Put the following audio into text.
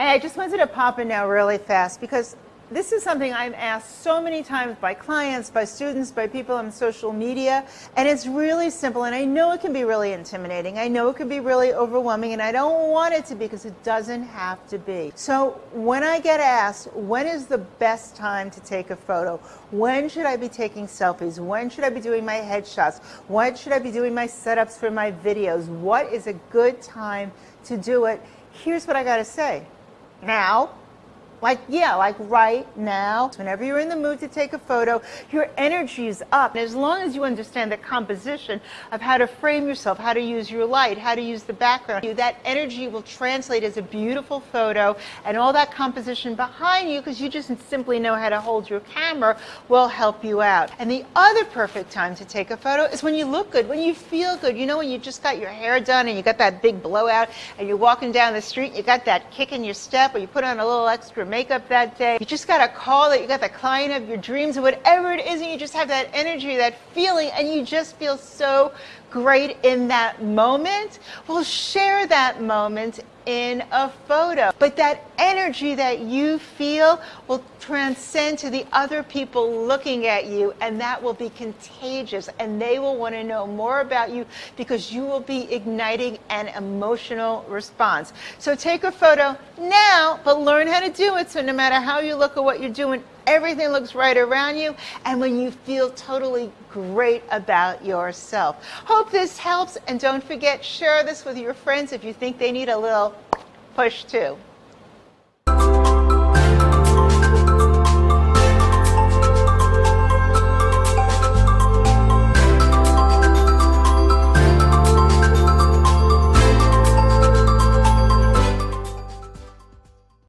Hey, I just wanted to pop in now really fast because this is something I'm asked so many times by clients, by students, by people on social media, and it's really simple. And I know it can be really intimidating. I know it can be really overwhelming, and I don't want it to be because it doesn't have to be. So when I get asked, when is the best time to take a photo? When should I be taking selfies? When should I be doing my headshots? When should I be doing my setups for my videos? What is a good time to do it? Here's what I got to say. Now, like, yeah, like right now. Whenever you're in the mood to take a photo, your energy is up. And as long as you understand the composition of how to frame yourself, how to use your light, how to use the background, that energy will translate as a beautiful photo and all that composition behind you, because you just simply know how to hold your camera, will help you out. And the other perfect time to take a photo is when you look good, when you feel good. You know, when you just got your hair done and you got that big blowout and you're walking down the street, you got that kick in your step or you put on a little extra makeup that day. You just got a call that you got the client of your dreams or whatever it is, and you just have that energy, that feeling, and you just feel so great in that moment. Well, share that moment in a photo. But that energy that you feel will transcend to the other people looking at you, and that will be contagious. And they will want to know more about you because you will be igniting an emotional response. So take a photo now, but learn how to do it so no matter how you look at what you're doing, everything looks right around you, and when you feel totally great about yourself. Hope this helps, and don't forget, share this with your friends if you think they need a little push too.